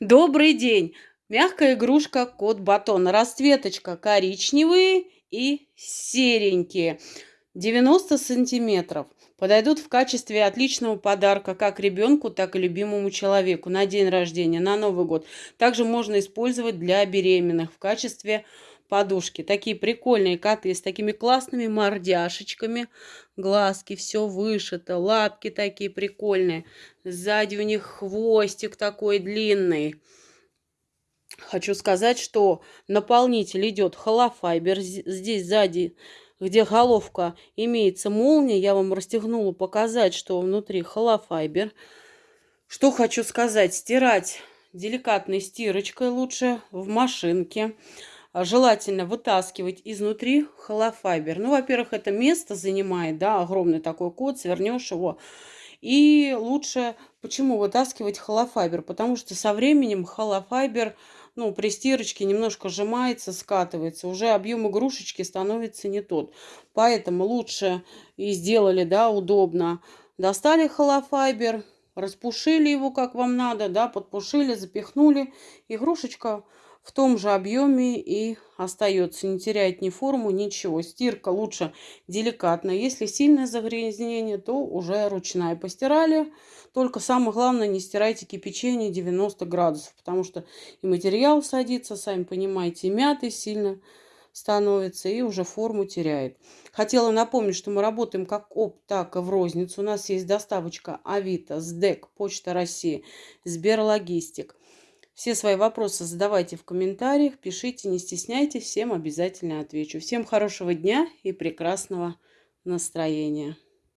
Добрый день! Мягкая игрушка Кот Батон. Расцветочка коричневые и серенькие. 90 сантиметров. Подойдут в качестве отличного подарка как ребенку, так и любимому человеку на день рождения, на Новый год. Также можно использовать для беременных в качестве подушки. Такие прикольные коты с такими классными мордяшечками. Глазки, все вышито, лапки такие прикольные. Сзади у них хвостик такой длинный. Хочу сказать, что наполнитель идет холофайбер. Здесь сзади, где головка, имеется молния. Я вам расстегнула показать, что внутри холофайбер. Что хочу сказать, стирать деликатной стирочкой лучше в машинке. А, желательно вытаскивать изнутри холофайбер. Ну, во-первых, это место занимает, да, огромный такой код, свернешь его. И лучше, почему вытаскивать холофайбер? Потому что со временем холофайбер, ну, при стирочке немножко сжимается, скатывается. Уже объем игрушечки становится не тот. Поэтому лучше и сделали, да, удобно. Достали холофайбер, распушили его, как вам надо, да, подпушили, запихнули. Игрушечка в том же объеме и остается. Не теряет ни форму, ничего. Стирка лучше деликатно. Если сильное загрязнение, то уже ручная. Постирали. Только самое главное, не стирайте кипячение 90 градусов, потому что и материал садится, сами понимаете, и мятый сильно становится и уже форму теряет. Хотела напомнить, что мы работаем как оп, так и в розницу. У нас есть доставочка Авито, СДЭК, Почта России, Сберлогистик. Все свои вопросы задавайте в комментариях, пишите, не стесняйтесь, всем обязательно отвечу. Всем хорошего дня и прекрасного настроения.